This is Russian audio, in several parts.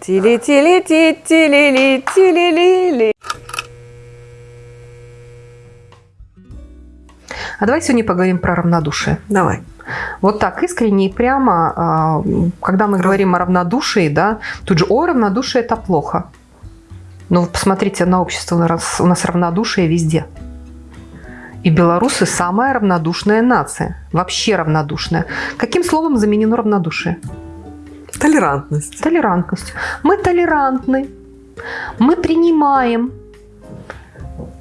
Тили-тили-ти-тили-ли-тили-ли-ли. А давай сегодня поговорим про равнодушие. Давай. Вот так искренне и прямо, а, когда мы говорим о равнодушии, да, тут же, о, равнодушие – это плохо. Но посмотрите на общество, у нас, у нас равнодушие везде. И белорусы – самая равнодушная нация. Вообще равнодушная. Каким словом заменено равнодушие? Толерантность. Толерантность. Мы толерантны. Мы принимаем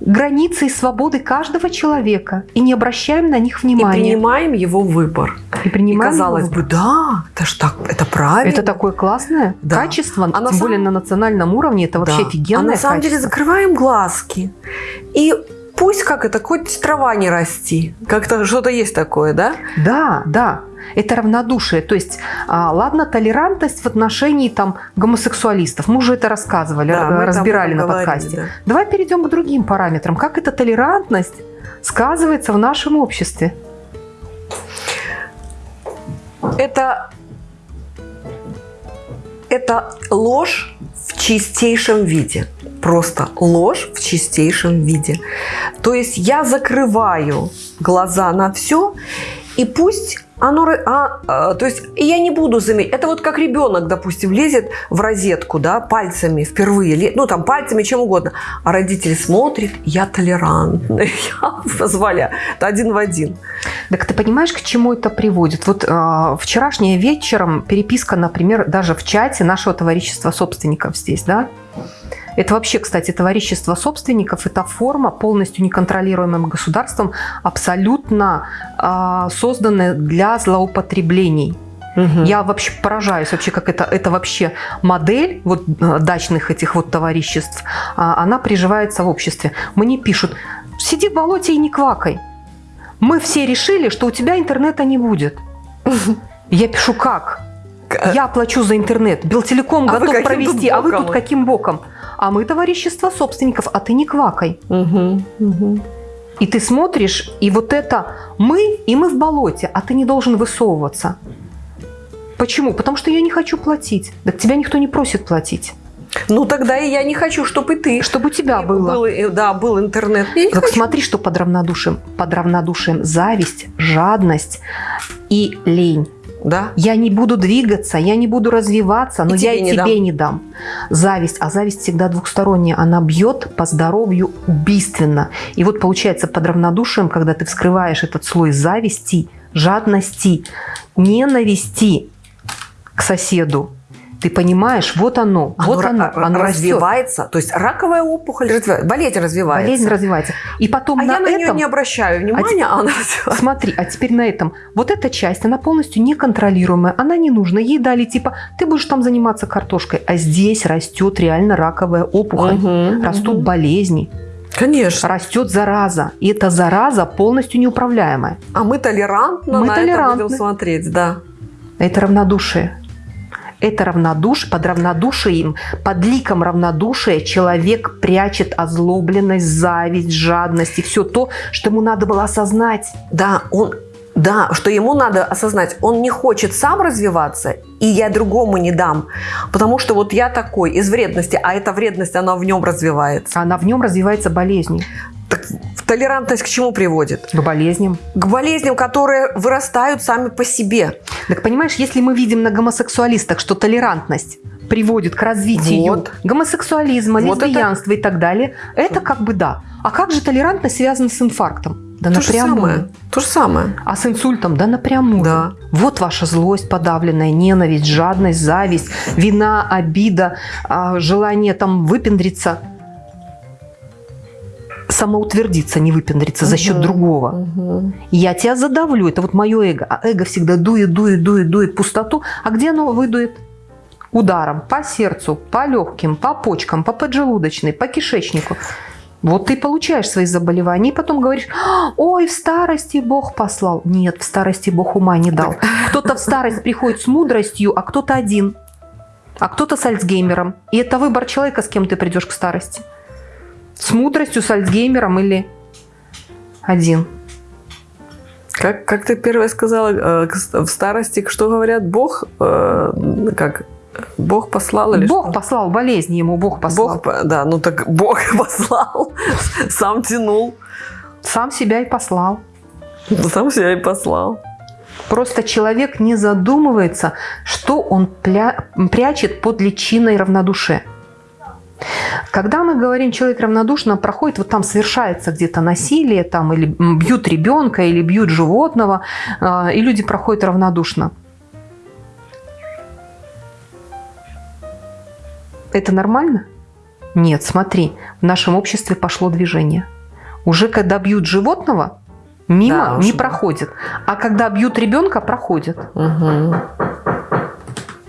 границы и свободы каждого человека и не обращаем на них внимания. И принимаем его выбор. И принимаем и казалось бы, да, это ж так, это правильно. Это такое классное да. качество, а тем на более на национальном уровне, это вообще да. офигенное А на самом качество. деле закрываем глазки и пусть как это, хоть трава не расти. Как-то что-то есть такое, да? Да, да. Это равнодушие. То есть, а, ладно, толерантность в отношении там, гомосексуалистов. Мы уже это рассказывали, да, разбирали на говорили, подкасте. Да. Давай перейдем к другим параметрам. Как эта толерантность сказывается в нашем обществе? Это, это ложь в чистейшем виде просто ложь в чистейшем виде. То есть я закрываю глаза на все, и пусть оно, а, а, то есть я не буду заметить. Это вот как ребенок, допустим, лезет в розетку, да, пальцами впервые, ну там пальцами, чем угодно, а родители смотрят, я толерантный, я позволяю. Это один в один. Так ты понимаешь, к чему это приводит? Вот э, вчерашнее вечером переписка, например, даже в чате нашего товарищества собственников здесь, да, это вообще, кстати, товарищество собственников, это форма полностью неконтролируемым государством, абсолютно э, созданная для злоупотреблений. Угу. Я вообще поражаюсь, вообще, как это, это вообще модель вот, э, дачных этих вот товариществ, а, она приживается в обществе. Мне пишут, сиди в болоте и не квакай. Мы все решили, что у тебя интернета не будет. Я пишу, как? Я плачу за интернет, Белтелеком а готов провести, а вы тут каким боком? а мы товарищество собственников, а ты не квакай. Угу, угу. И ты смотришь, и вот это мы, и мы в болоте, а ты не должен высовываться. Почему? Потому что я не хочу платить. Так тебя никто не просит платить. Ну, тогда и я не хочу, чтобы и ты. Чтобы у тебя было. был. Да, был интернет. так хочу. смотри, что под равнодушием. Под равнодушием зависть, жадность и лень. Да. Я не буду двигаться, я не буду развиваться, но и я и не тебе дам. не дам. Зависть, а зависть всегда двухсторонняя, она бьет по здоровью убийственно. И вот получается под равнодушием, когда ты вскрываешь этот слой зависти, жадности, ненависти к соседу, ты понимаешь, вот оно, оно вот оно, оно развивается. Растет. То есть раковая опухоль развивается, болезнь развивается. Болезнь развивается. И потом а на я на этом, нее не обращаю внимания, а, а она развивается. Смотри, а теперь на этом. Вот эта часть, она полностью неконтролируемая, она не нужна. Ей дали типа, ты будешь там заниматься картошкой, а здесь растет реально раковая опухоль, угу, растут угу. болезни. Конечно. Растет зараза. И эта зараза полностью неуправляемая. А мы толерантно мы на толерантны. это будем смотреть, да. Это равнодушие. Это равнодушие, под равнодушием, под ликом равнодушия человек прячет озлобленность, зависть, жадность и все то, что ему надо было осознать. Да, он да, что ему надо осознать, он не хочет сам развиваться, и я другому не дам. Потому что вот я такой, из вредности, а эта вредность, она в нем развивается. Она в нем развивается болезнью. Так толерантность к чему приводит? К болезням. К болезням, которые вырастают сами по себе. Так понимаешь, если мы видим на гомосексуалистах, что толерантность приводит к развитию вот. гомосексуализма, вот лесбиянства это... и так далее, это как бы да. А как же толерантность связана с инфарктом? Да То напрямую. Же самое. То же самое. А с инсультом? Да напрямую. Да. Вот ваша злость подавленная, ненависть, жадность, зависть, вина, обида, а, желание там выпендриться – самоутвердиться, не выпендриться угу, за счет другого. Угу. Я тебя задавлю, это вот мое эго. А эго всегда дует, дует, дует, дует пустоту. А где оно выдует? Ударом по сердцу, по легким, по почкам, по поджелудочной, по кишечнику. Вот ты получаешь свои заболевания и потом говоришь, ой, в старости Бог послал. Нет, в старости Бог ума не дал. Кто-то в старость приходит с мудростью, а кто-то один. А кто-то с Альцгеймером. И это выбор человека, с кем ты придешь к старости. С мудростью, с Альцгеймером или один? Как, как ты первое сказала, э, в старости, что говорят, Бог, э, как Бог послал или Бог что? послал болезни ему, Бог послал. Бог, да, ну так Бог послал, сам тянул, Сам себя и послал. сам себя и послал. Просто человек не задумывается, что он прячет под личиной равнодушия. Когда мы говорим, человек равнодушно проходит, вот там совершается где-то насилие, там или бьют ребенка, или бьют животного, э, и люди проходят равнодушно. Это нормально? Нет, смотри, в нашем обществе пошло движение. Уже когда бьют животного, мимо Да, не проходит. А когда бьют ребенка, проходит. Мгм.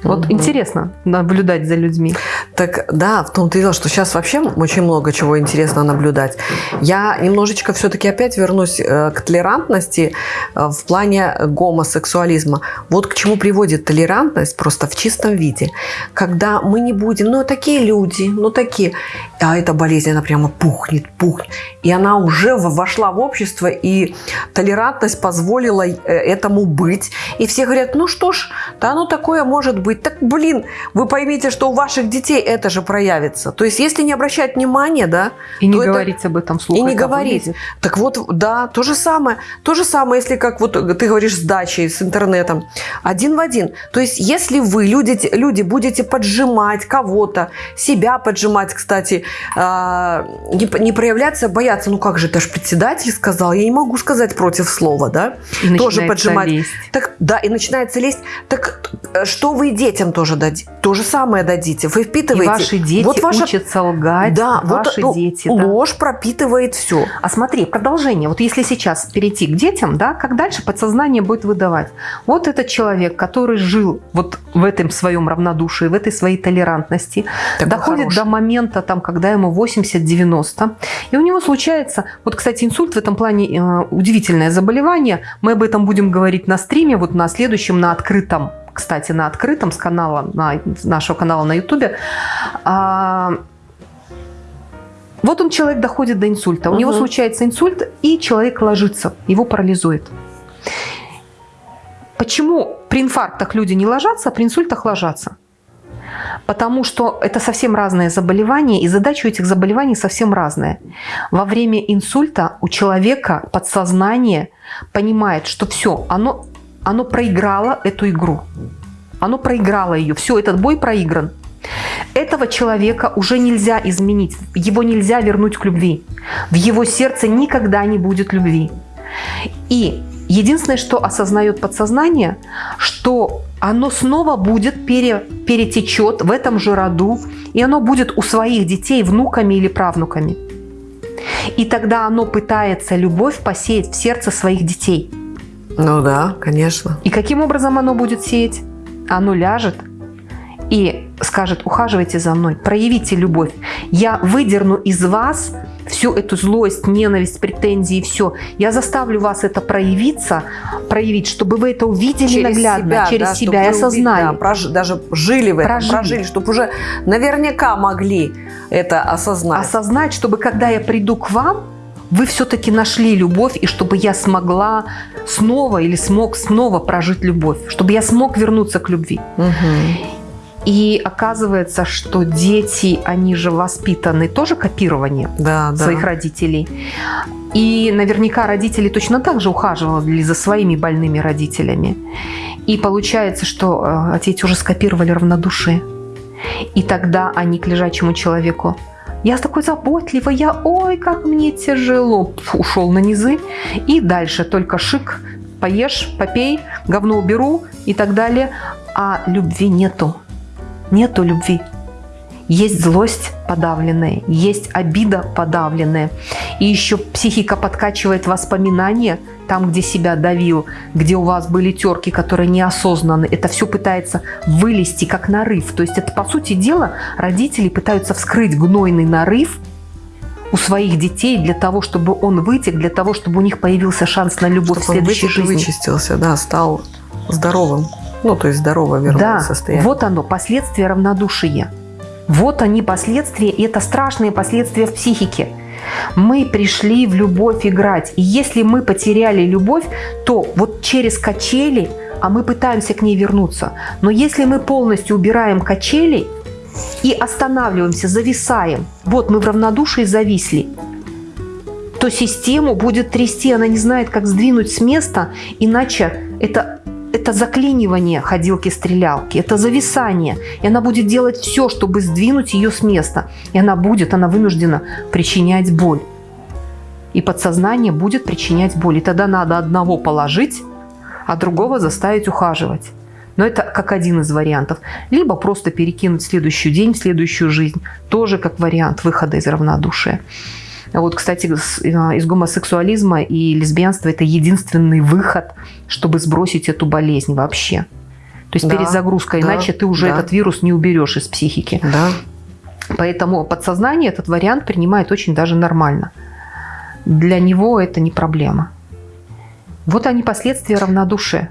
Вот Мгм. интересно наблюдать за людьми. Так да, в том-то и дело, что сейчас вообще очень много чего интересно наблюдать. Я немножечко все-таки опять вернусь э, к толерантности э, в плане гомосексуализма. Вот к чему приводит толерантность просто в чистом виде. Когда мы не будем, ну такие люди, ну такие, а эта болезнь, она прямо пухнет, пухнет. И она уже вошла в общество, и толерантность позволила э, этому быть. И все говорят, ну что ж, да ну такое может быть. Так, блин, вы поймите, что у ваших детей это же проявится. То есть, если не обращать внимания, да, И не то это- говорить об этом вслух. и не говорить. вылезет. Так вот, да, то же самое. То же самое, если как вот ты говоришь с дачей, с интернетом. Один в один. То есть, если вы, люди, люди будете поджимать кого-то, себя поджимать, кстати, а, не, не проявляться, бояться, ну как же, это же председатель сказал, я не могу сказать против слова, да? И тоже поджимать. лезть. Так, да, и начинается лезть. Так э, что вы детям тоже дадите? То же самое дадите. Вы И впитываете. ваши дети Вот ваша- учатся лгать. Да, вот ваши ну, дети. да. ложь пропитывает все. А смотри, продолжение. Вот если сейчас перейти к детям, да, как дальше подсознание будет выдавать? Вот этот человек, который жил вот в этом своем равнодушии, в этой своей толерантности, Такой доходит хороший. до момента, там, когда ему 80-90, и у него случается, вот, кстати, инсульт в этом плане э, удивительное заболевание, мы об этом будем говорить на стриме, вот на следующем, на открытом, кстати, на открытом с канала, на, нашего канала на ютубе, А, вот он, человек доходит до инсульта. У него Мгм. случается инсульт, и человек ложится, его парализует. Почему при инфарктах люди не ложатся, а при инсультах ложатся? Потому что это совсем разные заболевания, и задача у этих заболеваний совсем разная. Во время инсульта у человека подсознание понимает, что все, оно, оно проиграло эту игру. Оно проиграло ее. Все, этот бой проигран. Этого человека уже нельзя изменить, его нельзя вернуть к любви. В его сердце никогда не будет любви. И единственное, что осознает подсознание, что оно снова будет пере, перетечет в этом же роду, и оно будет у своих детей внуками или правнуками. И тогда оно пытается любовь посеять в сердце своих детей. Ну да, конечно. И каким образом оно будет сеять? Оно ляжет и скажет, ухаживайте за мной, проявите любовь. Я выдерну из вас всю эту злость, ненависть, претензии, все. Я заставлю вас это проявиться, проявить, чтобы вы это увидели наглядно, через да, себя и осознали. да, прож- даже жили в этом, Прожили. прожили, чтобы уже наверняка могли это осознать. осознать, чтобы когда я приду к вам, вы все-таки нашли любовь, и чтобы я смогла снова или смог снова прожить любовь, чтобы я смог вернуться к любви. Мгм. И оказывается, что дети, они же воспитаны тоже копированием Да, да. своих родителей. И наверняка родители точно так же ухаживали за своими больными родителями. И получается, что э, дети уже скопировали равнодушие. И тогда они к лежачему человеку я такой заботливый, я, ой, как мне тяжело. Ушел на низы. И дальше только шик, поешь, попей, говно уберу и так далее. А любви нету. Нету любви. Есть злость подавленная, есть обида подавленная. И еще психика подкачивает воспоминания, там, где себя давил, где у вас были терки, которые неосознанны. Это все пытается вылезти как нарыв. То есть это, по сути дела, родители пытаются вскрыть гнойный нарыв у своих детей для того, чтобы он вытек, для того, чтобы у них появился шанс на любовь в Чтобы он следующей и жизни. вычистился, да, стал здоровым. Ну, то есть здорово вернул Да, состояние. вот оно, последствия равнодушия. Вот они последствия, и это страшные последствия в психике. Мы пришли в любовь играть. И если мы потеряли любовь, то вот через качели а мы пытаемся к ней вернуться. Но если мы полностью убираем качели и останавливаемся, зависаем, вот мы в равнодушии зависли, то систему будет трясти, она не знает, как сдвинуть с места, иначе это, это заклинивание ходилки-стрелялки, это зависание. И она будет делать все, чтобы сдвинуть ее с места. И она будет, она вынуждена причинять боль. И подсознание будет причинять боль. И тогда надо одного положить, а другого заставить ухаживать. Но это как один из вариантов. Либо просто перекинуть следующий день, в следующую жизнь. Тоже как вариант выхода из равнодушия. Вот, кстати, э, из гомосексуализма и лесбиянства это единственный выход, чтобы сбросить эту болезнь вообще. То есть да, перезагрузка, да, иначе ты уже да. этот вирус не уберешь из психики. Да. Поэтому подсознание этот вариант принимает очень даже нормально. Для него это не проблема. Вот они последствия равнодушия.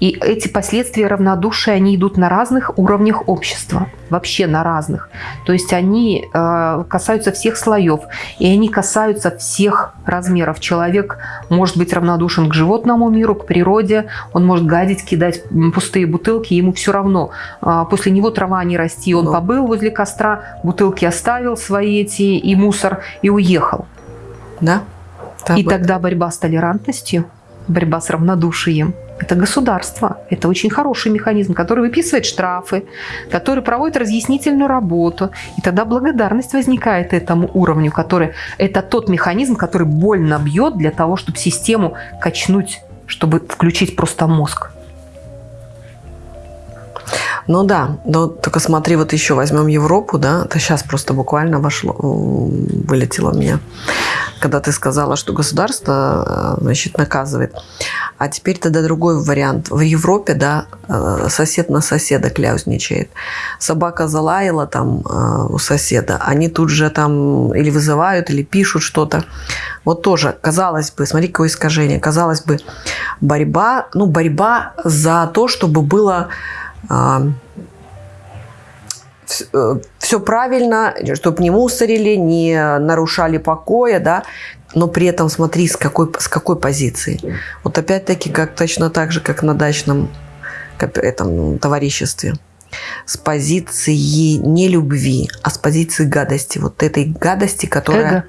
И эти последствия равнодушия, они идут на разных уровнях общества, вообще на разных. То есть они э, касаются всех слоев, и они касаются всех размеров. Человек может быть равнодушен к животному миру, к природе, он может гадить, кидать пустые бутылки, ему все равно. Э, после него трава не расти, он побыл возле костра, бутылки оставил свои эти и мусор, и уехал. Да. И тогда борьба с толерантностью, борьба с равнодушием – это государство. Это очень хороший механизм, который выписывает штрафы, который проводит разъяснительную работу. И тогда благодарность возникает этому уровню, который это тот механизм, который больно бьет для того, чтобы систему качнуть, чтобы включить просто мозг. Ну да, но только смотри, вот еще возьмем Европу, да, это сейчас просто буквально вошло, вылетело меня, когда ты сказала, что государство, э, значит, наказывает. А теперь тогда другой вариант. В Европе, да, э, сосед на соседа кляузничает. Собака залаяла там э, у соседа, они тут же там или вызывают, или пишут что-то. Вот тоже, казалось бы, смотри, какое искажение. Казалось бы, борьба, ну, борьба за то, чтобы было все э, правильно, чтобы не мусорили, не нарушали покоя, да, но при этом смотри, с какой, с какой позиции. Вот опять-таки, как точно так же, как на дачном этом, товариществе. С позиции не любви, а с позиции гадости. Вот этой гадости, которая...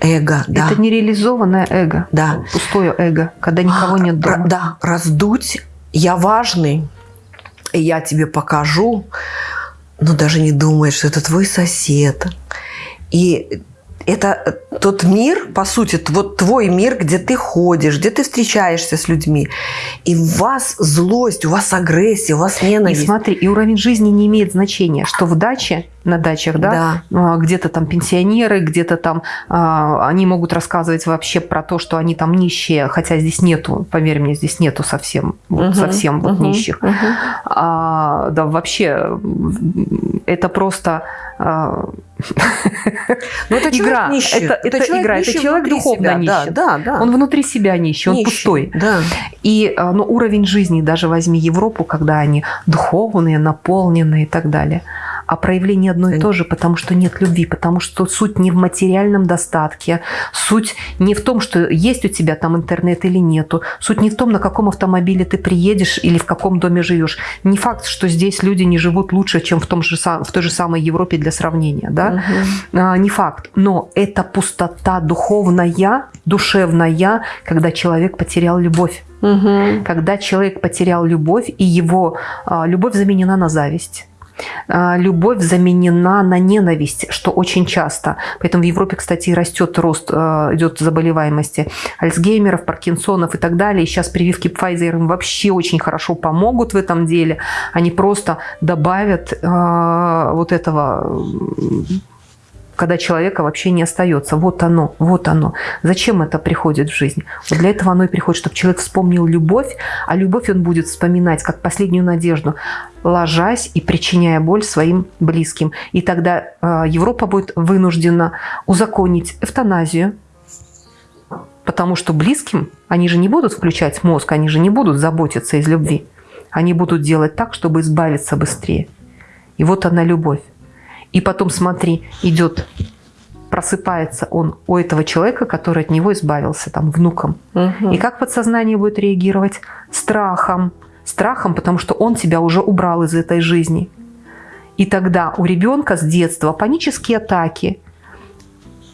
Эго. Эго, да. Это нереализованное эго. Да. Пустое эго, когда никого нет дома. Да, раздуть. Я важный, и я тебе покажу, но даже не думаешь, что это твой сосед. И это тот мир, по сути, вот твой мир, где ты ходишь, где ты встречаешься с людьми. И у вас злость, у вас агрессия, у вас ненависть. И смотри, и уровень жизни не имеет значения, что в даче, на дачах, да, да. А, где-то там пенсионеры, где-то там а, они могут рассказывать вообще про то, что они там нищие, хотя здесь нету, поверь мне, здесь нету совсем, вот угу, совсем вот угу, нищих. Угу. А, да, вообще это просто а, ну, это игра. Нищий. Это, это, это игра. Это человек духовно себя. нищий. Да, да, да. Он внутри себя нищий, он нищий. пустой. Да. И ну, уровень жизни, даже возьми Европу, когда они духовные, наполненные и так далее – а проявление одно и то же, потому что нет любви, потому что суть не в материальном достатке, суть не в том, что есть у тебя там интернет или нету, суть не в том, на каком автомобиле ты приедешь или в каком доме живешь. Не факт, что здесь люди не живут лучше, чем в, том же, в той же самой Европе для сравнения, да? Угу. А, не факт, но это пустота духовная, душевная, когда человек потерял любовь. Угу. Когда человек потерял любовь, и его а, любовь заменена на зависть. А, любовь заменена на ненависть, что очень часто. Поэтому в Европе, кстати, растет рост, а, идет заболеваемости Альцгеймеров, Паркинсонов и так далее. И сейчас прививки Pfizer им вообще очень хорошо помогут в этом деле. Они просто добавят э, вот этого когда человека вообще не остается. Вот оно, вот оно. Зачем это приходит в жизнь? Вот для этого оно и приходит, чтобы человек вспомнил любовь, а любовь он будет вспоминать как последнюю надежду, ложась и причиняя боль своим близким. И тогда э, Европа будет вынуждена узаконить эвтаназию, потому что близким они же не будут включать мозг, они же не будут заботиться из любви. Они будут делать так, чтобы избавиться быстрее. И вот она любовь. И потом, смотри, идет, просыпается он у этого человека, который от него избавился, там, внуком. Угу. И как подсознание будет реагировать? Страхом, страхом, потому что он тебя уже убрал из этой жизни. И тогда у ребенка с детства панические атаки,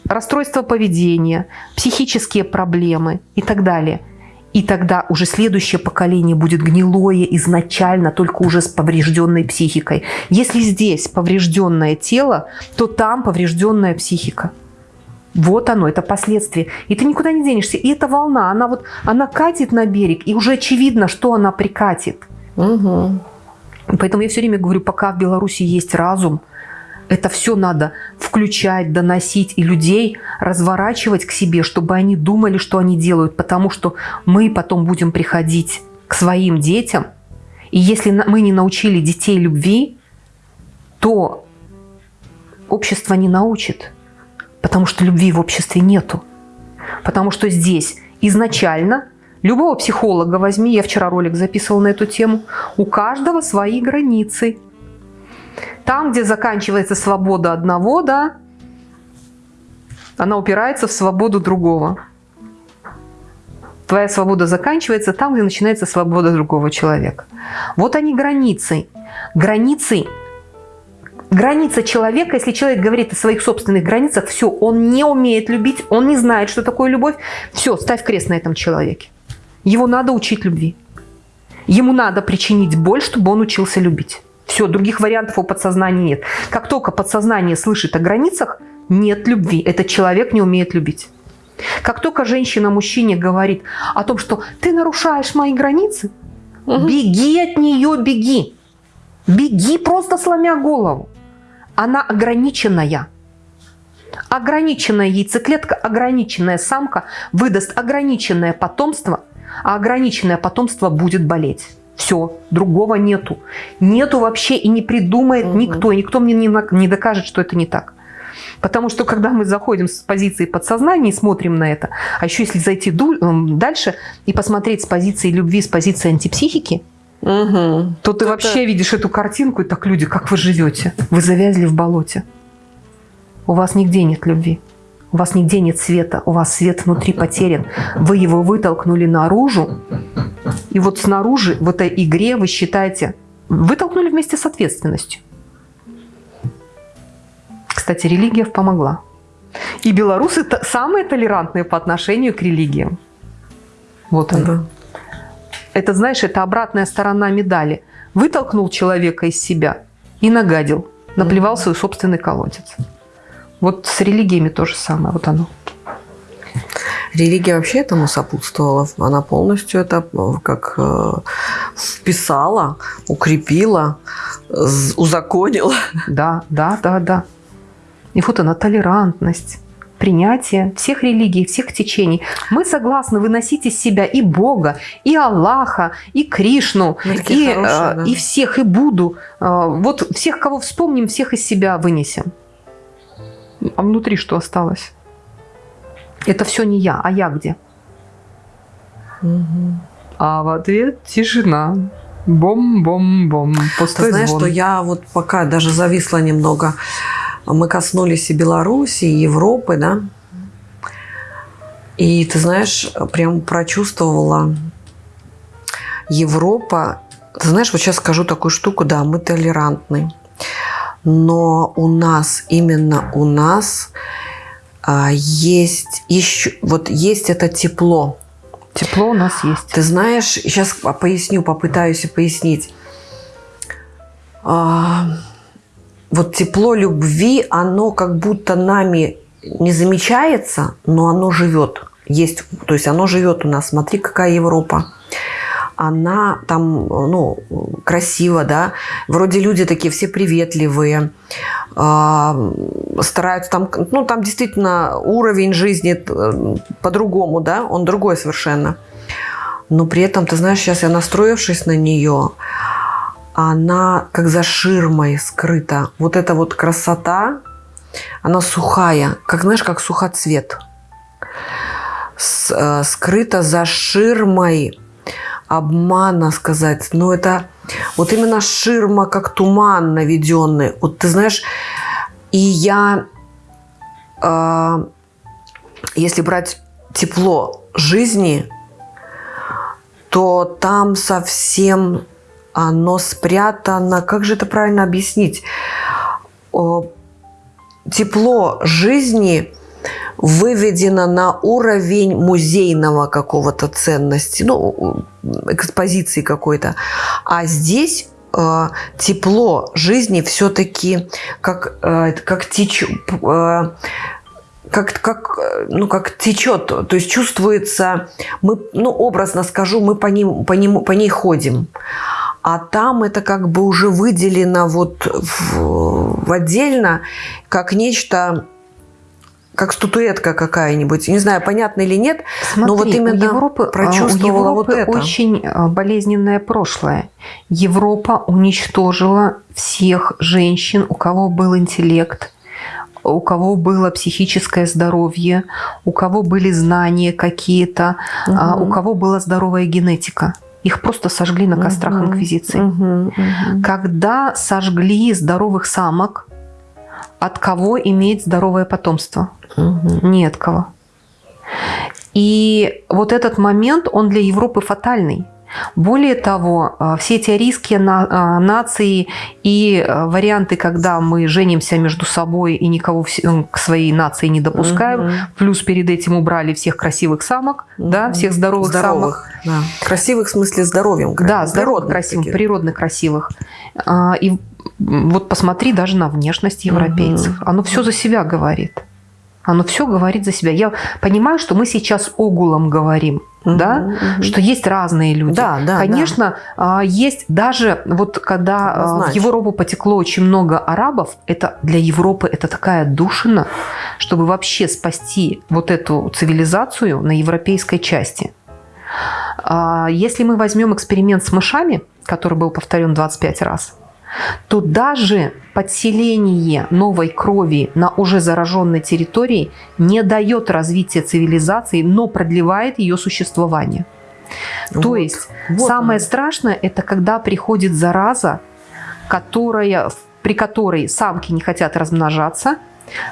расстройство поведения, психические проблемы и так далее – и тогда уже следующее поколение будет гнилое изначально, только уже с поврежденной психикой. Если здесь поврежденное тело, то там поврежденная психика. Вот оно, это последствия. И ты никуда не денешься. И эта волна, она вот, она катит на берег, и уже очевидно, что она прикатит. Угу. Поэтому я все время говорю, пока в Беларуси есть разум, это все надо включать, доносить и людей разворачивать к себе, чтобы они думали, что они делают, потому что мы потом будем приходить к своим детям, и если мы не научили детей любви, то общество не научит, потому что любви в обществе нету. Потому что здесь изначально любого психолога возьми, я вчера ролик записывала на эту тему, у каждого свои границы – там, где заканчивается свобода одного, да, она упирается в свободу другого. Твоя свобода заканчивается там, где начинается свобода другого человека. Вот они границы. Границы граница человека, если человек говорит о своих собственных границах, все, он не умеет любить, он не знает, что такое любовь, все, ставь крест на этом человеке. Его надо учить любви. Ему надо причинить боль, чтобы он учился любить. Все, других вариантов у подсознания нет. Как только подсознание слышит о границах, нет любви. Этот человек не умеет любить. Как только женщина мужчине говорит о том, что ты нарушаешь мои границы, угу. беги от нее, беги. Беги, просто сломя голову. Она ограниченная. Ограниченная яйцеклетка, ограниченная самка выдаст ограниченное потомство, а ограниченное потомство будет болеть. Все, другого нету. Нету вообще и не придумает угу. никто. Никто мне не, не докажет, что это не так. Потому что когда мы заходим с позиции подсознания и смотрим на это, а еще если зайти дальше и посмотреть с позиции любви, с позиции антипсихики, угу. то ты это... вообще видишь эту картинку, и так люди, как вы живете? Вы завязли в болоте. У вас нигде нет любви. У вас нигде нет света, у вас свет внутри потерян. Вы его вытолкнули наружу, и вот снаружи, в этой игре вы считаете, вытолкнули вместе с ответственностью. Кстати, религия помогла. И белорусы самые толерантные по отношению к религиям. Вот он. Да. Это, знаешь, это обратная сторона медали. Вытолкнул человека из себя и нагадил, наплевал свой собственный колодец. Вот с религиями то же самое, вот оно. Религия вообще этому сопутствовала. Она полностью это э, как э, вписала, укрепила, узаконила. Да, да, да, да. И вот она, толерантность, принятие всех религий, всех течений. Мы согласны выносить из себя и Бога, и Аллаха, и Кришну, и, хорошие, э, да. и всех, и Буду. Вот всех, кого вспомним, всех из себя вынесем. А внутри что осталось? Это все не я, а я где? Угу. А в ответ тишина. Бом-бом-бом. Пустой Ты знаешь, звон. что я вот пока даже зависла немного. Мы коснулись и Беларуси, и Европы, да? И ты знаешь, прям прочувствовала Европа. Ты знаешь, вот сейчас скажу такую штуку, да, мы толерантны. Но у нас, именно у нас а, есть еще, вот есть это тепло. Тепло у нас есть. Ты знаешь, сейчас поясню, попытаюсь пояснить. А, вот тепло любви, оно как будто нами не замечается, но оно живет. Есть, то есть оно живет у нас. Смотри, какая Европа она там, ну, красиво, да, вроде люди такие все приветливые, э, стараются там, ну, там действительно уровень жизни э, по-другому, да, он другой совершенно. Но при этом, ты знаешь, сейчас я настроившись на нее, она как за ширмой скрыта. Вот эта вот красота, она сухая, как, знаешь, как сухоцвет. С, э, скрыта за ширмой обмана сказать, но это вот именно ширма, как туман наведенный. Вот ты знаешь, и я, э, если брать тепло жизни, то там совсем оно спрятано. Как же это правильно объяснить? Тепло жизни выведено на уровень музейного какого-то ценности, ну, экспозиции какой-то. А здесь э, тепло жизни все-таки как, э, как течет, э, как, как, ну, как течет, то есть чувствуется, мы, ну, образно скажу, мы по, ним, по, нему, по ней ходим. А там это как бы уже выделено вот в, в отдельно, как нечто как статуэтка какая-нибудь. Не знаю, понятно или нет, Смотри, но вот именно у Европы, прочувствовала у Европы вот это. очень а, болезненное прошлое. Европа уничтожила всех женщин, у кого был интеллект, у кого было психическое здоровье, у кого были знания какие-то, угу. у кого была здоровая генетика. Их просто сожгли на кострах угу. инквизиции. Угу, угу. Когда сожгли здоровых самок, от кого иметь здоровое потомство? От кого. И вот этот момент, он для Европы фатальный. Более того, э, все эти арийские э, нации и э, варианты, когда мы женимся между собой и никого к своей нации не допускаем, угу. плюс перед этим убрали всех красивых самок, угу. да, всех здоровых, здоровых самок. Да. Красивых в смысле здоровьем. Да, здоровых, красивых, таких. природно красивых. И вот посмотри даже на внешность европейцев. Угу. Оно все за себя говорит. Оно все говорит за себя. Я понимаю, что мы сейчас огулом говорим, угу, да, угу. что есть разные люди. Да, да, Конечно, да. есть даже вот когда а, Однозначно. в Европу потекло очень много арабов, это для Европы это такая душина, чтобы вообще спасти вот эту цивилизацию на европейской части. А, если мы возьмем эксперимент с мышами, который был повторен 25 раз, то даже подселение новой крови на уже зараженной территории не дает развития цивилизации, но продлевает ее существование. Вот, то есть вот самое он. страшное – это когда приходит зараза, которая, при которой самки не хотят размножаться,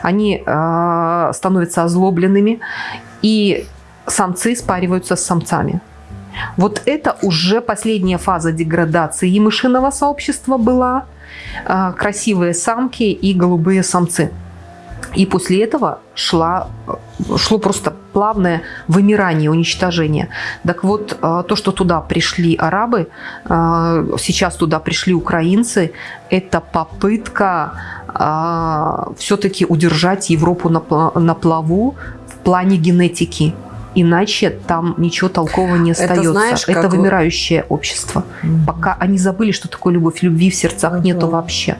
они э, становятся озлобленными, и самцы спариваются с самцами. Вот это уже последняя фаза деградации и мышиного сообщества была. А, красивые самки и голубые самцы. И после этого шла, шло просто плавное вымирание, уничтожение. Так вот, а, то, что туда пришли арабы, а, сейчас туда пришли украинцы, это попытка все-таки удержать Европу на плаву в плане генетики. Иначе там ничего толкового не остается. Это, знаешь, это как... вымирающее общество. Угу. Пока они забыли, что такое любовь. Любви в сердцах угу. нету вообще.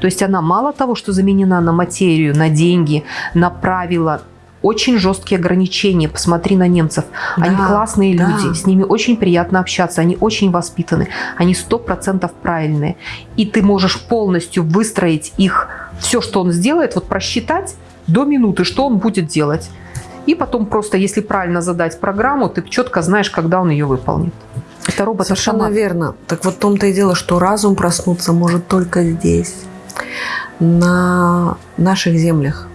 То есть она мало того, что заменена на материю, на деньги, на правила, очень жесткие ограничения. Посмотри на немцев. Да, они классные да. люди, с ними очень приятно общаться, они очень воспитаны, они сто процентов правильные. И ты можешь полностью выстроить их, все, что он сделает, вот просчитать до минуты, что он будет делать. И потом просто, если правильно задать программу, ты четко знаешь, когда он ее выполнит. Это робот Совершенно верно. Так вот в том-то и дело, что разум проснуться может только здесь, на наших землях.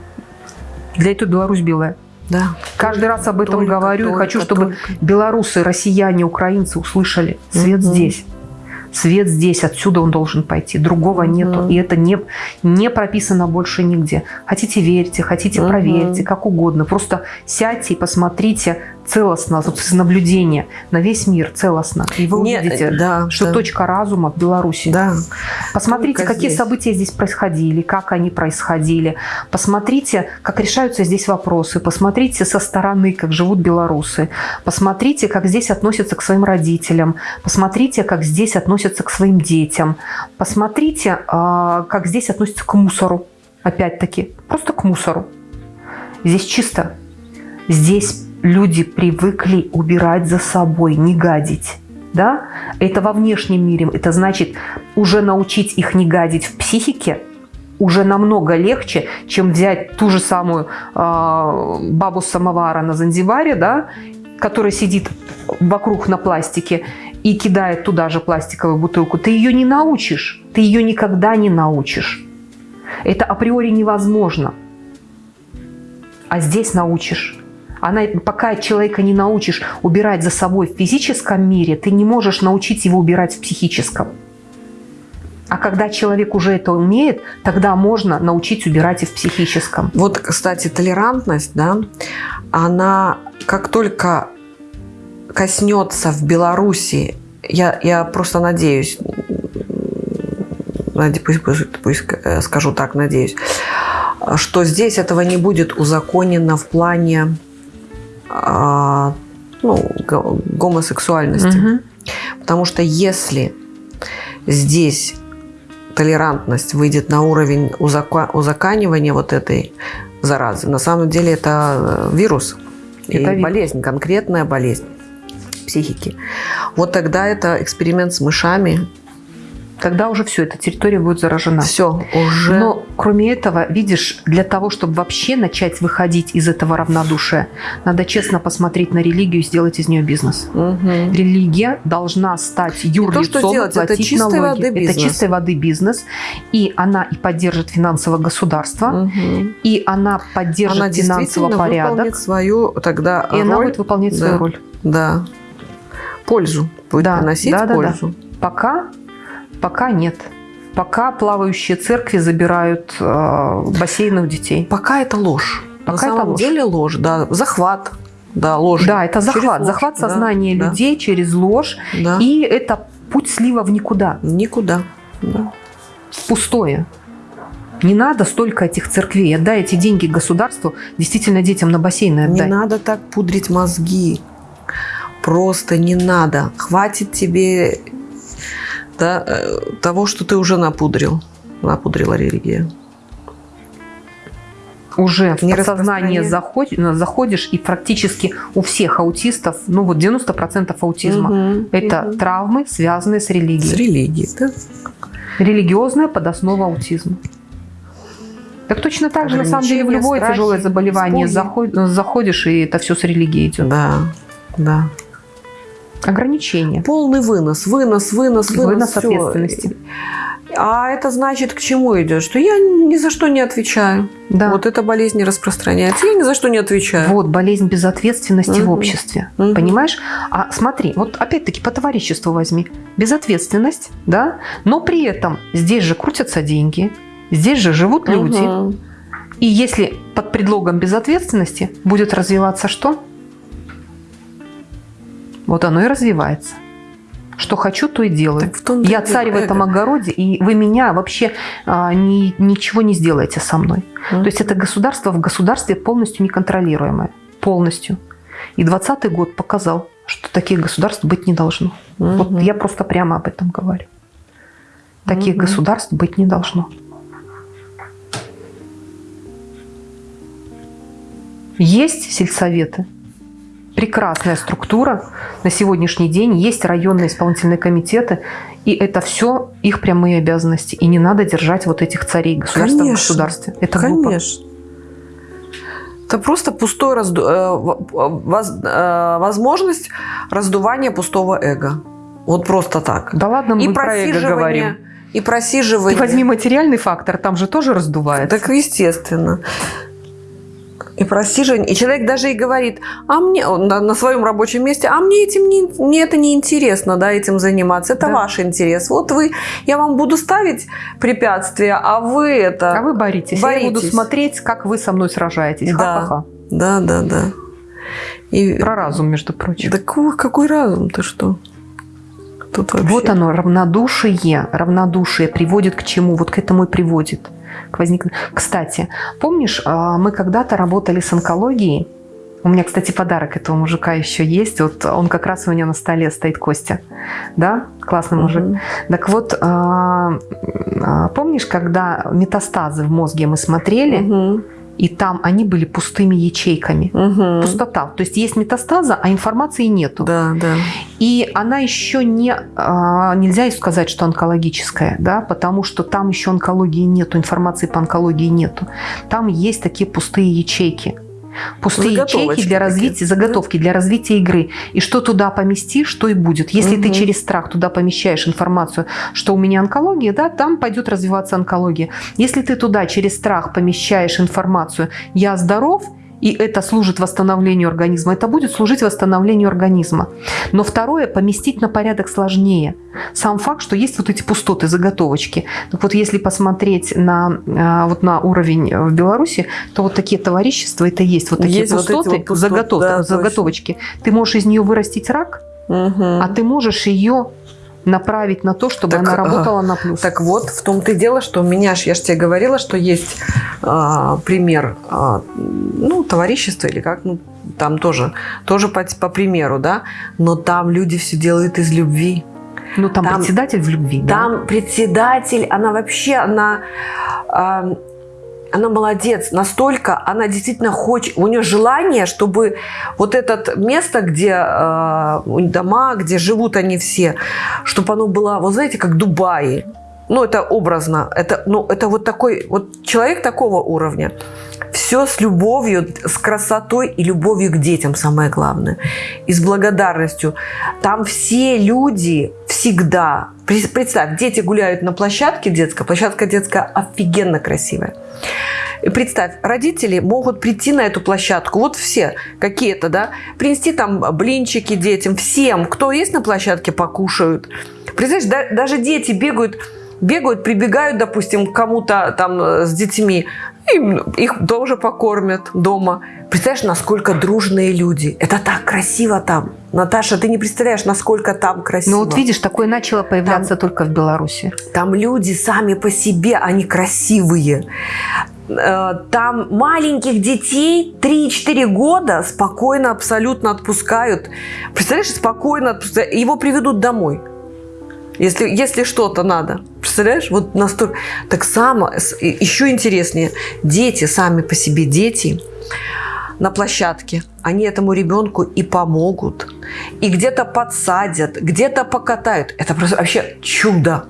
Для этого Беларусь белая. Да. Каждый раз об этом только, говорю только, и хочу, чтобы только. белорусы, россияне, украинцы услышали. Свет угу. здесь. Свет здесь, отсюда он должен пойти. Другого нету. И это не, не прописано больше нигде. Хотите верьте, хотите угу. проверьте, как угодно. Просто сядьте и посмотрите целостно, вот из наблюдения на весь мир целостно. И вы Нет, увидите, да, что да. точка разума в Беларуси. Да. Посмотрите, Только какие здесь. события здесь происходили, как они происходили. Посмотрите, как решаются здесь вопросы. Посмотрите со стороны, как живут белорусы. Посмотрите, как здесь относятся к своим родителям. Посмотрите, как здесь относятся к своим детям. Посмотрите, а, как здесь относятся к мусору. Опять-таки, просто к мусору. Здесь чисто. Здесь люди привыкли убирать за собой, не гадить. Да? Это во внешнем мире. Это значит, уже научить их не гадить в психике уже намного легче, чем взять ту же самую э, бабу самовара на Занзибаре, да, которая сидит вокруг на пластике и кидает туда же пластиковую бутылку. Ты ее не научишь. Ты ее никогда не научишь. Это априори невозможно. А здесь научишь. Она, пока человека не научишь убирать за собой в физическом мире, ты не можешь научить его убирать в психическом. А когда человек уже это умеет, тогда можно научить убирать и в психическом. Вот, кстати, толерантность, да, она как только коснется в Беларуси, я, я просто надеюсь, пусть, пусть, пусть э, скажу так, надеюсь, что здесь этого не будет узаконено в плане а, ну, гомосексуальности. Угу. Потому что если здесь толерантность выйдет на уровень узаканивания вот этой заразы, на самом деле это э, вирус. Это и болезнь, конкретная болезнь психики. Вот тогда это эксперимент с мышами, тогда уже все, эта территория будет заражена. Все, уже. Но кроме этого, видишь, для того, чтобы вообще начать выходить из этого равнодушия, надо честно посмотреть на религию и сделать из нее бизнес. Угу. Религия должна стать юрлицом, то, делать, платить это чистой налоги. Воды бизнес. Это чистой воды бизнес. И она и поддержит финансовое государство, угу. и она поддержит она финансовый порядок. свою тогда и роль. она будет выполнять да. свою роль. Да. Пользу. Будет да, приносить да, пользу. Да, да. Пока Пока нет. Пока плавающие церкви забирают э, бассейны у детей. Пока это ложь. Пока На это самом ложь. деле ложь, да. Захват. Да, ложь. Да, это захват. Ложь, захват сознания да, людей да. через ложь. Да. И это путь слива в никуда. Никуда. Да. Пустое. Не надо столько этих церквей. Отдай эти деньги государству, действительно детям на бассейны отдай. Не надо так пудрить мозги. Просто не надо. Хватит тебе да, э, того, что ты уже напудрил. Напудрила религия. Уже в подсознание заходишь, заходишь, и практически у всех аутистов, ну вот 90% аутизма, угу, это угу. травмы, связанные с религией. С религией, да. Религиозная подоснова аутизма. Так точно так же, на самом деле, в любое страхи, тяжелое заболевание заходишь, и это все с религией идет. Да, да. Ограничения. Полный вынос, вынос, вынос, вынос. Вынос все. ответственности. А это значит, к чему идет? Что я ни за что не отвечаю. Да. Вот эта болезнь не распространяется. Я ни за что не отвечаю. Вот, болезнь безответственности угу. в обществе. Угу. Понимаешь? А смотри, вот опять-таки по товариществу возьми. Безответственность, да? Но при этом здесь же крутятся деньги, здесь же живут люди. Угу. И если под предлогом безответственности будет развиваться что? Вот оно и развивается. Что хочу, то и делаю. Я царь в этом огороде, и вы меня вообще а, ни, ничего не сделаете со мной. Mm. То есть это государство в государстве полностью неконтролируемое. Полностью. И 20 год показал, что таких государств быть не должно. Mm-hmm. Вот я просто прямо об этом говорю. Таких mm-hmm. государств быть не должно. Есть сельсоветы, прекрасная структура на сегодняшний день. Есть районные исполнительные комитеты, и это все их прямые обязанности. И не надо держать вот этих царей государства конечно, в государстве. Это конечно. Глупо. Это просто пустой разду... Э, воз... Э, возможность раздувания пустого эго. Вот просто так. Да ладно, мы и про эго говорим. И просиживание. Ты возьми материальный фактор, там же тоже раздувается. Так естественно и просиживание. И человек даже и говорит, а мне на, на своем рабочем месте, а мне этим не, мне это не интересно, да, этим заниматься. Это да. ваш интерес. Вот вы, я вам буду ставить препятствия, а вы это. А вы боритесь. боритесь. Я буду смотреть, как вы со мной сражаетесь. Да, Ха-ха-ха. да, да, да. И... Про разум, между прочим. Да какой, какой разум? Ты что? Тут вообще... Вот оно, равнодушие. Равнодушие приводит к чему? Вот к этому и приводит к возникновению. Кстати, помнишь, а, мы когда-то работали с онкологией. У меня, кстати, подарок этого мужика еще есть. Вот он как раз у меня на столе стоит, Костя. Да? Классный мужик. Угу. Так вот, а, а, помнишь, когда метастазы в мозге мы смотрели, угу и там они были пустыми ячейками. Угу. Пустота. То есть есть метастаза, а информации нету. Да, да. И она еще не... А, нельзя сказать, что онкологическая, да, потому что там еще онкологии нету, информации по онкологии нету. Там есть такие пустые ячейки. Пустые ячейки для развития, такие. заготовки для развития игры. И что туда поместишь, что и будет. Если угу. ты через страх туда помещаешь информацию, что у меня онкология, да, там пойдет развиваться онкология. Если ты туда через страх помещаешь информацию «я здоров», и это служит восстановлению организма, это будет служить восстановлению организма. Но второе, поместить на порядок сложнее. Сам факт, что есть вот эти пустоты, заготовочки. Так вот, если посмотреть на, а, вот на уровень в Беларуси, то вот такие товарищества, это есть вот такие Есть вот пустоты, вот пустот- заготов- да, заготовочки. Ты можешь из нее вырастить рак, Мгм. а ты можешь ее направить на то, чтобы Так, она работала на плюс. Так вот, в том-то и дело, что у меня, ж- я же тебе говорила, что есть а, пример, а, ну, товарищества или как, ну, там тоже, тоже по, по примеру, да, но там люди все делают из любви. ну, там, там- председатель в любви, да? Там председатель, она вообще, она, она молодец, настолько, она действительно хочет, у нее желание, чтобы вот это место, где а, дома, где живут они все, чтобы оно было, вот знаете, как Дубай. Ну, это образно. Это, ну, это вот такой, вот человек такого уровня. Все с любовью, с красотой и любовью к детям, самое главное. И с благодарностью. Там все люди всегда... Представь, дети гуляют на площадке детской. Площадка детская офигенно красивая. И представь, родители могут прийти на эту площадку, вот все какие-то, да, принести там блинчики детям, всем, кто есть на площадке, покушают. Представляешь, да- даже дети бегают, бегают, прибегают, допустим, к кому-то там э, с детьми, и их тоже покормят дома. Представляешь, насколько дружные люди. Это так красиво там. Наташа, ты не представляешь, насколько там красиво. Ну вот видишь, такое начало появляться только в Беларуси. Там люди сами по себе, они красивые. Э, Там маленьких детей 3-4 года спокойно абсолютно отпускают. Представляешь, спокойно отпускают. Его приведут домой. Если, если что-то надо. Представляешь? Вот настолько... Так само, еще интереснее. Дети, сами по себе дети на площадке, они этому ребенку и помогут. И где-то подсадят, где-то покатают. Это просто вообще чудо.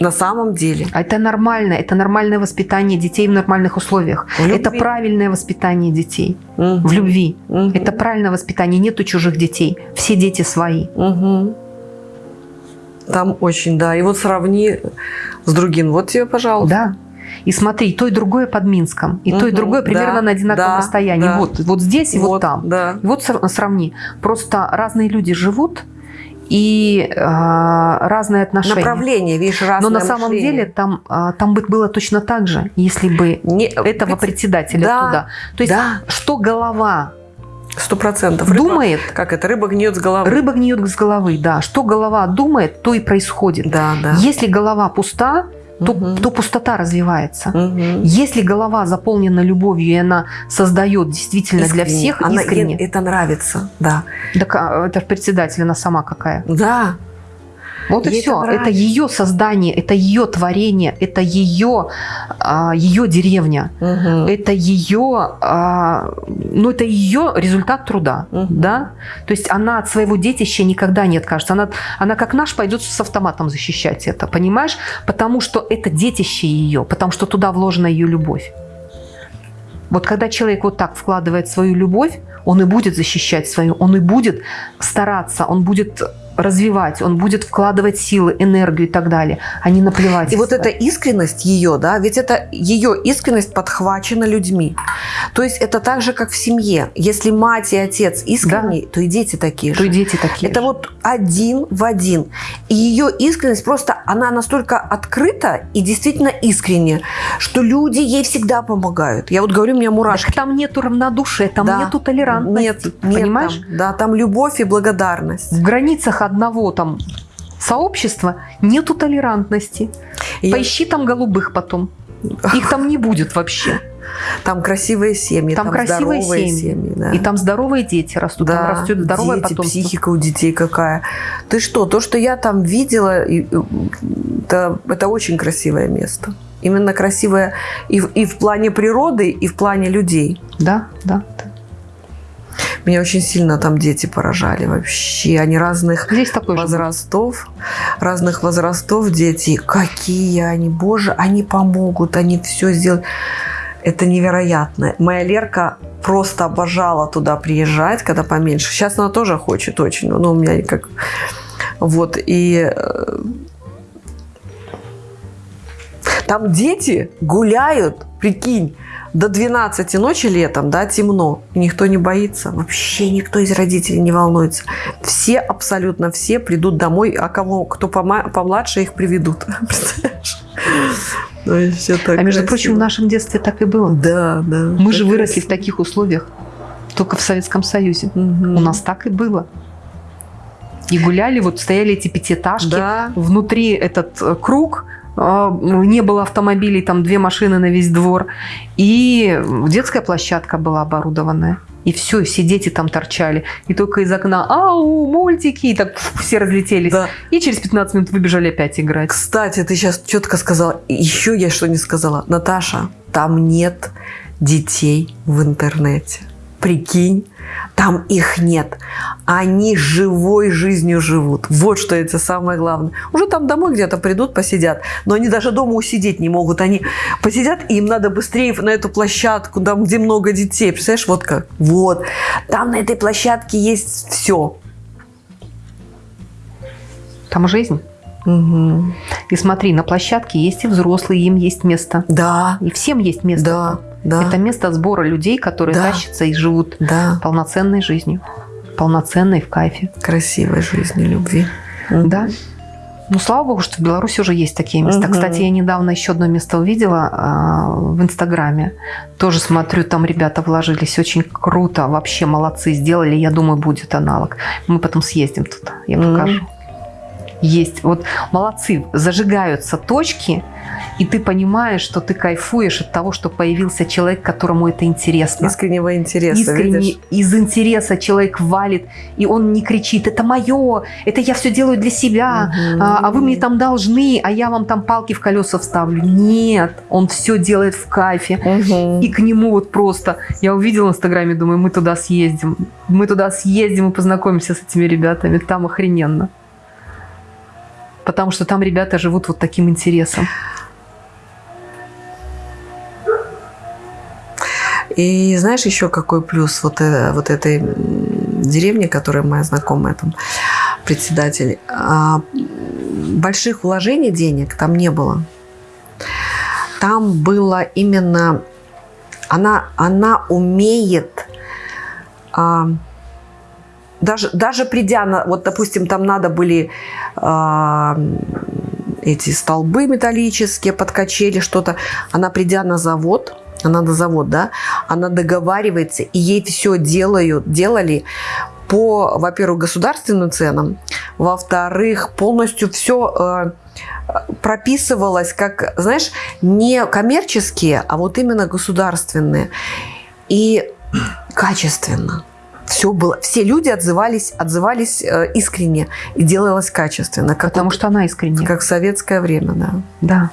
На самом деле. А это нормально, это нормальное воспитание детей в нормальных условиях. В любви. Это правильное воспитание детей Мгм. в любви. Мгм. Это правильное воспитание, нету чужих детей. Все дети свои. Мгм. Там очень, да. И вот сравни с другим. Вот тебе, пожалуйста. Да. И смотри, то и другое под Минском, и то и другое примерно Да, на одинаковом да, расстоянии. да. Вот, вот здесь и вот, там. Да. И вот сра- сравни. Просто разные люди живут и э, разные отношения. Направление, видишь, разное Но на самом мышление. деле там, а, там бы было точно так же, если бы Не- этого пред- председателя Да, туда. То есть, да. что голова Сто процентов. Думает, Как это? Рыба гниет с головы. рыба гниет с головы, да. Что голова думает, то и происходит. Да, да. Если голова пуста, то, Мгм. то пустота развивается. Мгм. Если голова заполнена любовью, и она создает действительно для Искренне. всех Она- искренне, ей это нравится, да. так а, это председатель, она сама какая. Да. Вот и все. это Это, ее создание, это ее творение, это ее, а, ее деревня. Мгм. это ее, а, ну это ее результат труда, Мгм. да. То есть она от своего детища никогда не откажется. Она, она как наш пойдет с автоматом защищать это, понимаешь? Потому что это детище ее, потому что туда вложена ее любовь. Вот когда человек вот так вкладывает свою любовь, он и будет защищать свою, он и будет стараться, он будет развивать, он будет вкладывать силы, энергию и так далее, а не наплевать. И вот эта искренность ее, да, ведь это ее искренность подхвачена людьми. То есть это так же, как в семье. Если мать и отец искренние, то и дети такие то и же. дети такие. Это же. вот один в один. И ее искренность просто, она настолько открыта и действительно искренняя, что люди ей всегда помогают. Я вот говорю, у меня мурашки. Так там нету равнодушия, там Да. нету толерантности. Нет, нет понимаешь? там. да, там любовь и благодарность. В границах одного там сообщества нету толерантности. И Поищи там голубых потом. Их там не будет вообще. Там красивые семьи, Там там, красивые здоровые семьи. семьи. да. И там здоровые дети растут, Да, там растет здоровое дети, потомство. психика у детей какая. Ты что, то, что я там видела, это, это очень красивое место. Именно красивое и, в- и в плане природы, и в плане людей. Да, да. да. Меня очень сильно там дети поражали вообще. Они разных Здесь такой же. возрастов, разных возрастов дети. Какие они, боже, они помогут, они все сделают. Это невероятно. Моя Лерка просто обожала туда приезжать, когда поменьше. Сейчас она тоже хочет очень, но у меня как... Вот, и... э, Там дети гуляют, прикинь, до 12 ночи летом, да, темно. И никто не боится. Вообще никто из родителей не волнуется. Все, абсолютно все придут домой, а кого, кто помладше, их приведут. Представляешь? Ну, а между красиво. прочим, в нашем детстве так и было. Да, да. Мы же выросли красиво. в таких условиях. Только в Советском Союзе. Угу. У нас так и было. И гуляли, вот стояли эти пятиэтажки. Да. Внутри этот э, круг, не было автомобилей, там две машины на весь двор. И детская площадка была оборудованная. И все, все дети там торчали. И только из окна «Ау, мультики!» И так фу, все разлетелись. Да. И через 15 минут выбежали опять играть. Кстати, ты сейчас четко сказала. Еще я что не сказала. Наташа, там нет детей в интернете. Прикинь, там их нет. Они живой жизнью живут. Вот что это самое главное. Уже там домой где-то придут, посидят. Но они даже дома усидеть не могут. Они посидят, и им надо быстрее на эту площадку, там, где много детей. Представляешь, вот как? Вот. Там на этой площадке есть все. Там жизнь. Угу. И смотри, на площадке есть и взрослые, им есть место. Да. И всем есть место. Да. Да. Это место сбора людей, которые да. тащатся и живут да. полноценной жизнью. Полноценной, в кайфе. Красивой жизнью, любви. Да. Ну, слава богу, что в Беларуси уже есть такие места. Угу. Кстати, я недавно еще одно место увидела э, в Инстаграме. Тоже смотрю, там ребята вложились. Очень круто. Вообще молодцы сделали. Я думаю, будет аналог. Мы потом съездим туда. Я покажу. Угу есть. Вот молодцы, зажигаются точки, и ты понимаешь, что ты кайфуешь от того, что появился человек, которому это интересно. Искреннего интереса, Искренне, видишь? Из интереса человек валит, и он не кричит, это мое, это я все делаю для себя, угу. а, а вы мне там должны, а я вам там палки в колеса вставлю. Нет, он все делает в кайфе. Угу. И к нему вот просто, я увидела в Инстаграме, думаю, мы туда съездим, мы туда съездим и познакомимся с этими ребятами, там охрененно потому что там ребята живут вот таким интересом. И знаешь еще какой плюс вот, э, вот этой деревни, которая моя знакомая, там, председатель, а, больших вложений денег там не было. Там было именно... Она, она умеет а, даже, даже придя на, вот, допустим, там надо были э, эти столбы металлические под качели, что-то. Она, придя на завод, она на завод, да, она договаривается, и ей все делают, делали по, во-первых, государственным ценам, во-вторых, полностью все э, прописывалось как, знаешь, не коммерческие, а вот именно государственные. И качественно все было, все люди отзывались, отзывались э, искренне и делалось качественно. Как Потому вот, что она искренне. Как в советское время, да. Да.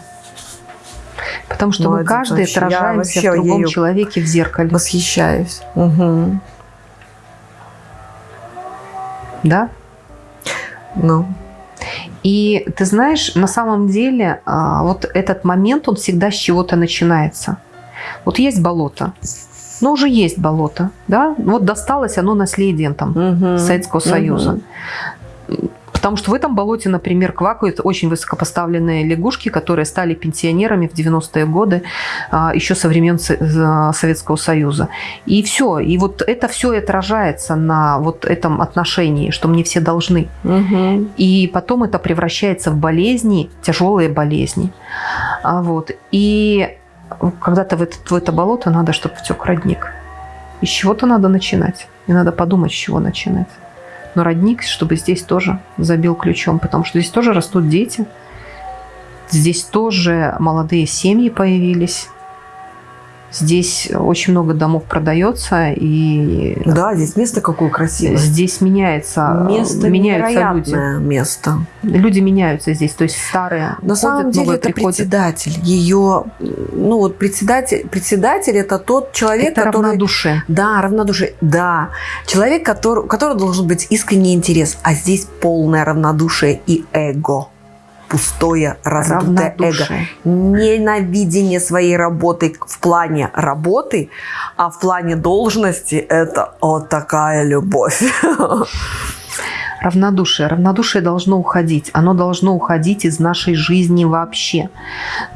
Потому что Молодец, мы каждый вообще. отражаемся в другом человеке в зеркале. Восхищаюсь. Угу. Да? Ну. И ты знаешь, на самом деле а, вот этот момент, он всегда с чего-то начинается. Вот есть болото, но уже есть болото, да, вот досталось оно наследием там угу. Советского Союза. Угу. Потому что в этом болоте, например, квакают очень высокопоставленные лягушки, которые стали пенсионерами в 90-е годы, а, еще со времен Советского Союза. И все. И вот это все и отражается на вот этом отношении, что мне все должны. Угу. И потом это превращается в болезни, тяжелые болезни. А вот. И когда-то в это, в это болото надо, чтобы втек родник. И с чего-то надо начинать. И надо подумать, с чего начинать. Но родник, чтобы здесь тоже забил ключом, потому что здесь тоже растут дети. Здесь тоже молодые семьи появились. Здесь очень много домов продается. И да, здесь место какое красивое. Здесь меняется, место меняются люди. место. Люди меняются здесь, то есть старые На самом деле это приходят. председатель. Ее, ну вот председатель, председатель это тот человек, это который... равнодушие. Да, равнодушие. Да. Человек, который, у которого должен быть искренний интерес, а здесь полное равнодушие и эго пустое раздутое эго. Ненавидение своей работы в плане работы, а в плане должности это вот такая любовь. равнодушие. Равнодушие должно уходить. Оно должно уходить из нашей жизни вообще.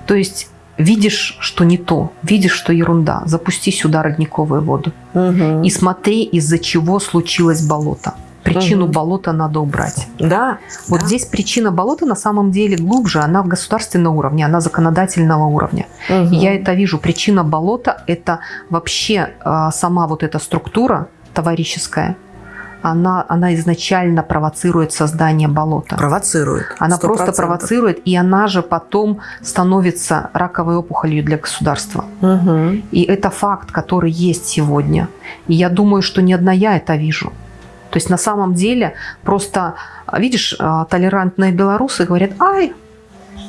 То есть видишь, что не то, видишь, что ерунда, запусти сюда родниковую воду. Угу. И смотри, из-за чего случилось болото. Причину Мгм. болота надо убрать. Да. Вот да. здесь причина болота на самом деле глубже, она государственного уровня, она законодательного уровня. Мгм. И Я это вижу. Причина болота – это вообще а, сама вот эта структура товарищеская, она, она изначально провоцирует создание болота. провоцирует. Она 100%. просто провоцирует, и она же потом становится раковой опухолью для государства. Мгм. И это факт, который есть сегодня. И я думаю, что не одна я это вижу. То есть на самом деле просто, видишь, а, толерантные белорусы говорят, ай,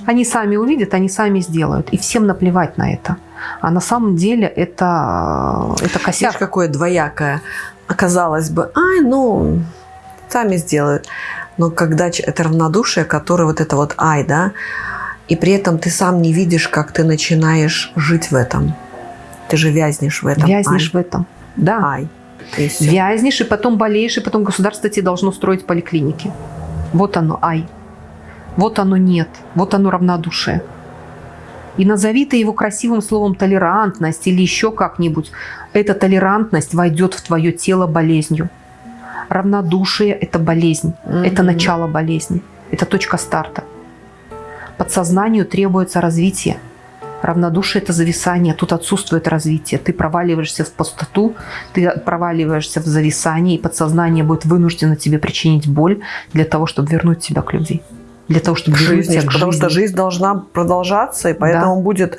они сами увидят, они сами сделают. И всем наплевать на это. А на самом деле это, а, это Видишь, косяк. какое двоякое. Оказалось бы, ай, ну, сами сделают. Но когда это равнодушие, которое вот это вот ай, да, и при этом ты сам не видишь, как ты начинаешь жить в этом. Ты же вязнешь в этом. Вязнешь в этом. Да. Ай. И всё. Вязнешь, и потом болеешь, и потом государство тебе должно строить поликлиники. Вот оно, ай. Вот оно нет. Вот оно равнодушие. И назови ты его красивым словом толерантность или еще как-нибудь. Эта толерантность войдет в твое тело болезнью. Равнодушие – это болезнь. Это Мгм. начало болезни. Это точка старта. Подсознанию требуется развитие. Равнодушие – это зависание. Тут отсутствует развитие. Ты проваливаешься в пустоту, ты проваливаешься в зависание, и подсознание будет вынуждено тебе причинить боль для того, чтобы вернуть тебя к любви. Для того, чтобы к вернуть жизни, к потому жизни. что жизнь должна продолжаться, и поэтому будет,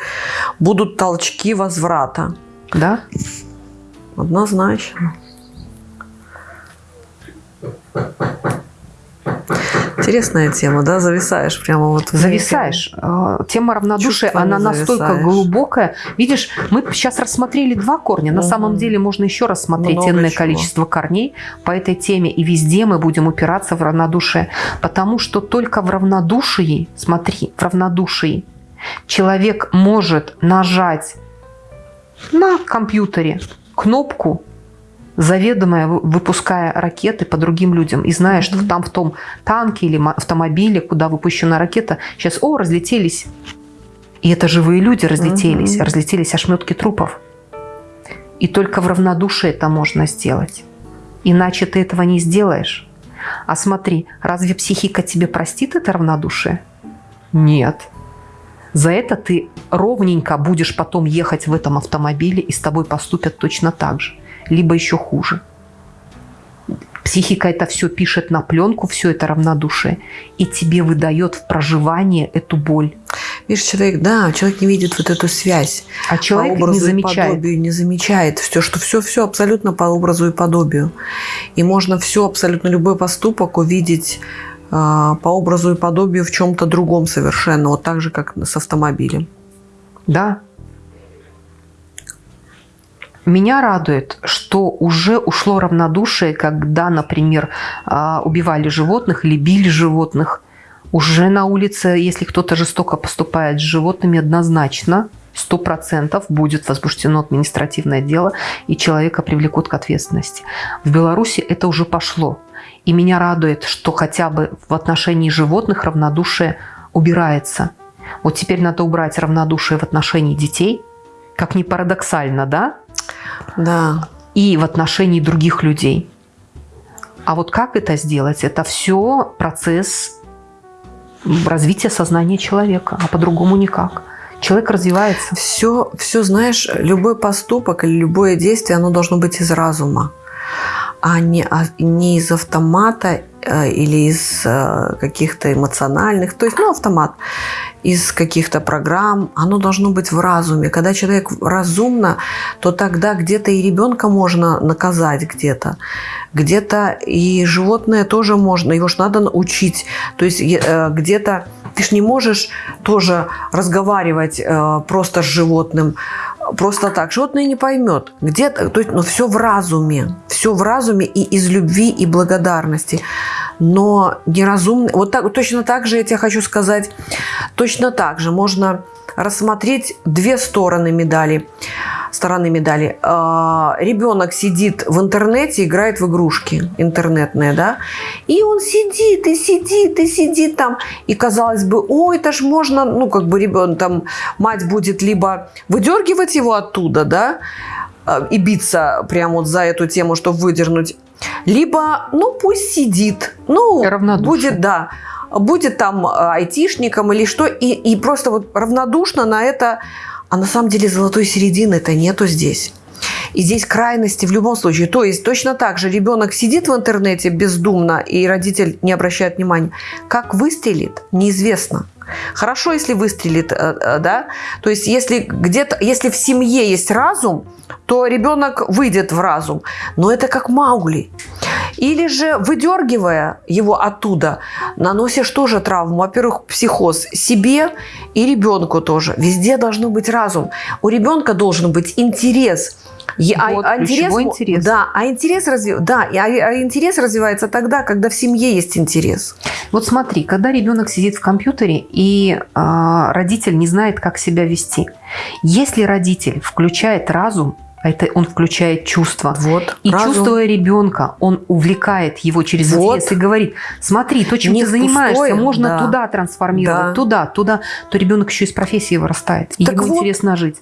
будут толчки возврата. Да? Однозначно. Интересная тема, да? Зависаешь прямо вот. Зависаешь. Э, Тема равнодушия, Чувствами она настолько зависаешь. глубокая. Видишь, мы сейчас рассмотрели два корня. На Мгм. самом деле можно еще рассмотреть Много энное чего. количество корней по этой теме. И везде мы будем упираться в равнодушие. Потому что только в равнодушии, смотри, в равнодушии человек может нажать на компьютере кнопку, заведомая вы- выпуская ракеты по другим людям, и зная, что там в том танке или автомобиле, куда выпущена ракета, сейчас, о, разлетелись. И это живые люди разлетелись, Мгм. разлетелись ошметки трупов. И только в равнодушии это можно сделать. Иначе ты этого не сделаешь. А смотри, разве психика тебе простит это равнодушие? Нет. За это ты ровненько будешь потом ехать в этом автомобиле, и с тобой поступят точно так же. Либо еще хуже. Психика это все пишет на пленку, все это равнодушие, и тебе выдает в проживание эту боль. Видишь, человек, да, человек не видит вот эту связь. А человек по образу не и замечает. подобию не замечает все, что все, все абсолютно по образу и подобию. И можно все, абсолютно любой поступок увидеть а, по образу и подобию в чем-то другом совершенно, вот так же, как с автомобилем. Да. Меня радует, что уже ушло равнодушие, когда, например, а, убивали животных или били животных. Уже на улице, если кто-то жестоко поступает с животными, однозначно, сто процентов будет возбуждено административное дело, и человека привлекут к ответственности. В Беларуси это уже пошло. И меня радует, что хотя бы в отношении животных равнодушие убирается. Вот теперь надо убрать равнодушие в отношении детей, как ни парадоксально, да? Да. И в отношении других людей. А вот как это сделать? Это все процесс развития сознания человека, а по-другому никак. Человек развивается. Все, все, знаешь, любой поступок или любое действие, оно должно быть из разума, а не, а не из автомата или из э, каких-то эмоциональных, то есть, ну, автомат, из каких-то программ, оно должно быть в разуме. Когда человек разумно, то тогда где-то и ребенка можно наказать где-то, где-то и животное тоже можно, его же надо научить. То есть э, где-то ты ж не можешь тоже разговаривать э, просто с животным, просто так. Животное не поймет. Где-то, то есть, ну, все в разуме, все в разуме и из любви и благодарности. Но неразумно, вот так, точно так же я тебе хочу сказать, точно так же можно рассмотреть две стороны медали. стороны медали. А, ребенок сидит в интернете, играет в игрушки интернетные, да, и он сидит и сидит и сидит там, и казалось бы, ой, это ж можно, ну как бы ребенок там, мать будет либо выдергивать его оттуда, да, а, и биться прямо вот за эту тему, чтобы выдернуть, либо, ну пусть сидит, ну будет, да, будет там айтишником или что, и, и просто вот равнодушно на это а на самом деле золотой середины-то нету здесь. И здесь крайности в любом случае. То есть точно так же ребенок сидит в интернете бездумно, и родитель не обращает внимания. Как выстрелит, неизвестно. Хорошо, если выстрелит, э, э, да. То есть если где-то, если в семье есть разум, то ребенок выйдет в разум. Но это как Маугли. Или же, выдергивая его оттуда, наносишь тоже травму. Во-первых, психоз себе и ребенку тоже. Везде должно быть разум. У ребенка должен быть интерес. Вот, а, интерес, интерес. Да, а интерес, разви... да, а, а интерес развивается тогда, когда в семье есть интерес. Вот смотри, когда ребенок сидит в компьютере и э, родитель не знает, как себя вести. Если родитель включает разум, а это он включает чувства. Вот, и разум. чувствуя ребенка, он увлекает его через вот. интерес и говорит, смотри, то, чем Не ты занимаешься, пустое, можно да. туда трансформировать, да. туда, туда. То ребенок еще из профессии вырастает. И так ему вот, интересно жить.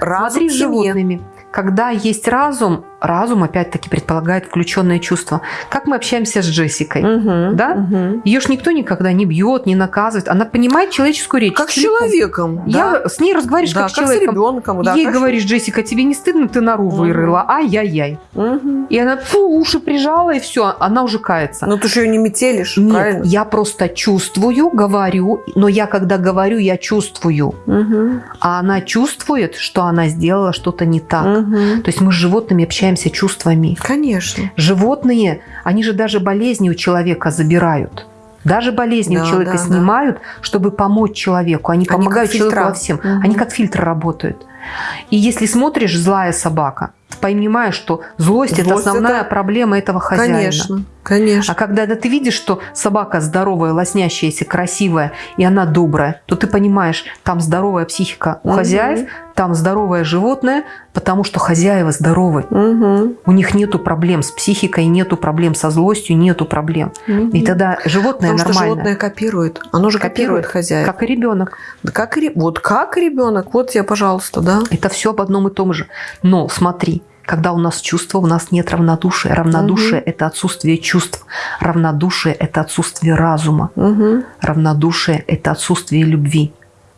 Разум смотри с животными. Когда есть разум, разум опять-таки предполагает включенное чувство. Как мы общаемся с Джессикой, угу, да? Угу. Ее ж никто никогда не бьет, не наказывает. Она понимает человеческую речь. Как с человеком. Я да. с ней разговариваешь да, как с человеком. С ребенком, да, Ей хорошо. говоришь, Джессика, тебе не стыдно, ты нору угу. вырыла, ай-яй-яй. Угу. И она фу, уши прижала, и все, она уже кается. Ну ты же ее не метелишь, Нет, правильно? я просто чувствую, говорю, но я когда говорю, я чувствую. Угу. А она чувствует, что она сделала что-то не так. Угу. То есть мы с животными общаемся чувствами. Конечно. Животные, они же даже болезни у человека забирают. Даже болезни да, у человека да, снимают, да. чтобы помочь человеку. Они, они помогают человеку во всем. Угу. Они как фильтр работают. И если смотришь «Злая собака», понимаешь, что злость, злость – это основная это... проблема этого хозяина. Конечно, конечно. А когда ты видишь, что собака здоровая, лоснящаяся, красивая, и она добрая, то ты понимаешь, там здоровая психика у угу. хозяев, там здоровое животное, потому что хозяева здоровы. Угу. У них нету проблем с психикой, нету проблем со злостью, нету проблем. Угу. И тогда животное потому нормально. Что животное копирует. Оно же копирует, копирует хозяев. Как и ребенок. Да как вот как ребенок. Вот я, пожалуйста, да. Это все об одном и том же. Но смотри, когда у нас чувства, у нас нет равнодушия. Равнодушие угу. – это отсутствие чувств. Равнодушие – это отсутствие разума. Угу. Равнодушие – это отсутствие любви.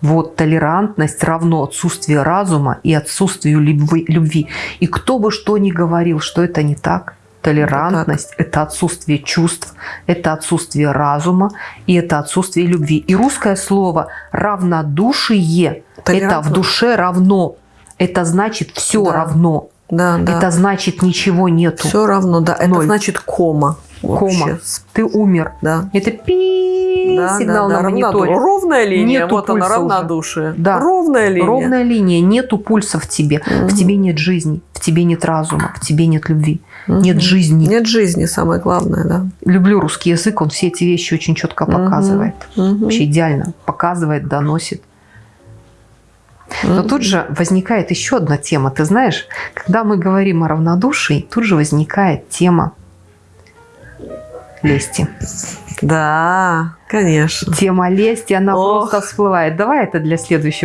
Вот толерантность равно отсутствию разума и отсутствию любви. И кто бы что ни говорил, что это не так, толерантность – это отсутствие чувств, это отсутствие разума и это отсутствие любви. И русское слово «равнодушие» – это в душе равно. Это значит все да. равно. Да, да. Это значит ничего нету. Все равно, да. Это Ноль. значит кома. Кома. Ты умер. Да. Это пи да, сигнал да, да, на мониторе. Ровная линия. Нету вот она, равнодушие. Уже. Да. Ровная линия. Ровная линия. Нету пульса в тебе. Угу. В тебе нет жизни. В тебе нет разума. В тебе нет любви. Угу. Нет жизни. Нет жизни, самое главное, да. Люблю русский язык. Он все эти вещи очень четко показывает. Угу. Вообще идеально. Показывает, доносит. Но тут же возникает еще одна тема. Ты знаешь, когда мы говорим о равнодушии, тут же возникает тема лести. Да, конечно. Тема лести, она Ох. просто всплывает. Давай это для следующего